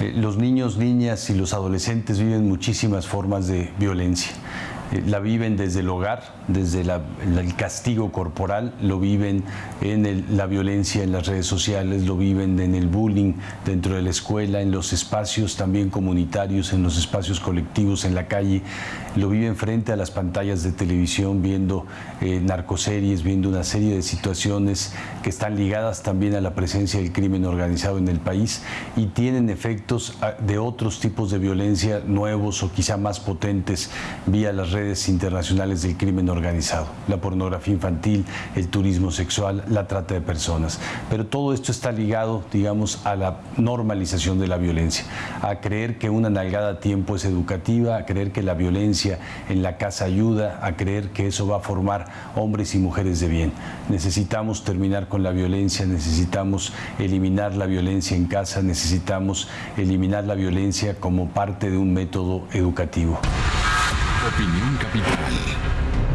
Eh, los niños, niñas y los adolescentes viven muchísimas formas de violencia. La viven desde el hogar, desde el castigo corporal, lo viven en la violencia en las redes sociales, lo viven en el bullying dentro de la escuela, en los espacios también comunitarios, en los espacios colectivos, en la calle, lo viven frente a las pantallas de televisión, viendo eh, narcoseries, viendo una serie de situaciones que están ligadas también a la presencia del crimen organizado en el país y tienen efectos ah, de otros tipos de violencia nuevos o quizá más potentes vía las redes redes internacionales del crimen organizado, la pornografía infantil, el turismo sexual, la trata de personas. Pero todo esto está ligado, digamos, a la normalización de la violencia, a creer que una nalgada a tiempo es educativa, a creer que la violencia en la casa ayuda, a creer que eso va a formar hombres y mujeres de bien. Necesitamos terminar con la violencia, necesitamos eliminar la violencia en casa, necesitamos eliminar la violencia como parte de un método educativo. Opinión Capital.